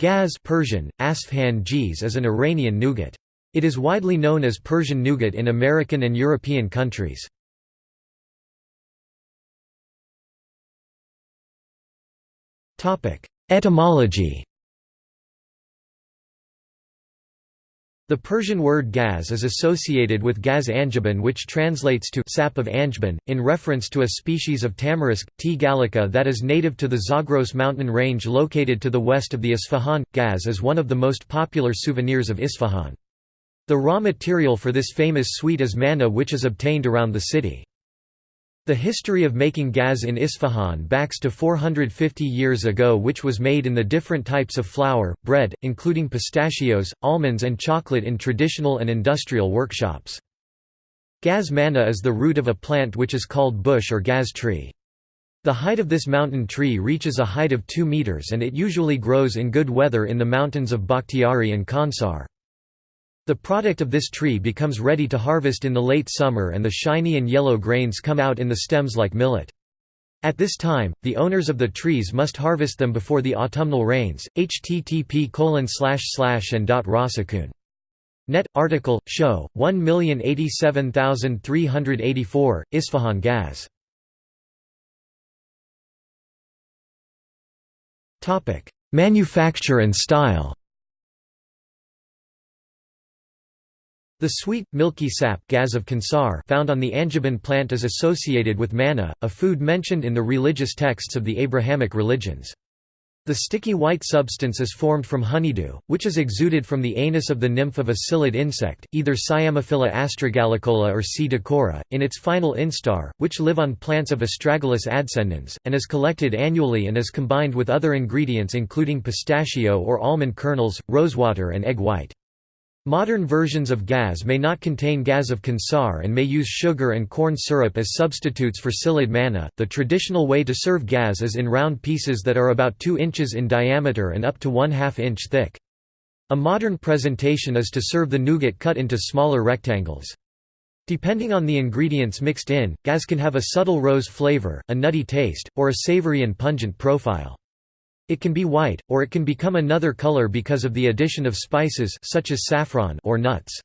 Gaz Persian, Asfhan Giz is an Iranian nougat. It is widely known as Persian nougat in American and European countries. Etymology The Persian word gaz is associated with gaz angiban which translates to sap of angiban, in reference to a species of tamarisk, T. gallica that is native to the Zagros mountain range located to the west of the Isfahan. Gaz is one of the most popular souvenirs of Isfahan. The raw material for this famous sweet is manna which is obtained around the city. The history of making gaz in Isfahan backs to 450 years ago which was made in the different types of flour, bread, including pistachios, almonds and chocolate in traditional and industrial workshops. Gaz manna is the root of a plant which is called bush or gaz tree. The height of this mountain tree reaches a height of 2 meters and it usually grows in good weather in the mountains of Bakhtiari and Khunsar. The product of this tree becomes ready to harvest in the late summer and the shiny and yellow grains come out in the stems like millet. At this time, the owners of the trees must harvest them before the autumnal rains. http colon and Rosakun. Net article show 1087384 Isfahan Gaz. Topic: Manufacture and style. The sweet, milky sap gaz of Khunsar found on the angiban plant is associated with manna, a food mentioned in the religious texts of the Abrahamic religions. The sticky white substance is formed from honeydew, which is exuded from the anus of the nymph of a psyllid insect, either Cyamophila astragalicola or C. decora, in its final instar, which live on plants of Astragalus adscendens, and is collected annually and is combined with other ingredients including pistachio or almond kernels, rosewater and egg white. Modern versions of gaz may not contain gaz of Khunsar and may use sugar and corn syrup as substitutes for psyllid manna. The traditional way to serve gaz is in round pieces that are about 2 inches in diameter and up to 1 2 inch thick. A modern presentation is to serve the nougat cut into smaller rectangles. Depending on the ingredients mixed in, gaz can have a subtle rose flavor, a nutty taste, or a savory and pungent profile. It can be white, or it can become another color because of the addition of spices such as saffron or nuts.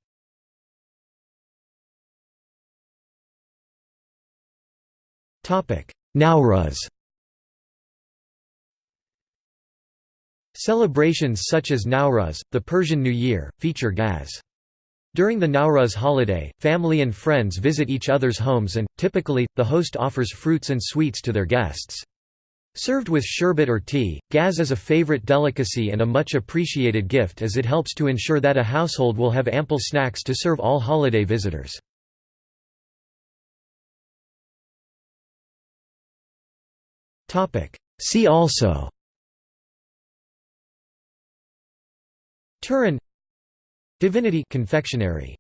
Nowruz Celebrations such as Nowruz, the Persian New Year, feature gaz. During the Nowruz holiday, family and friends visit each other's homes and, typically, the host offers fruits and sweets to their guests. Served with sherbet or tea, gaz is a favorite delicacy and a much appreciated gift as it helps to ensure that a household will have ample snacks to serve all holiday visitors. See also. Turrón. Divinity confectionery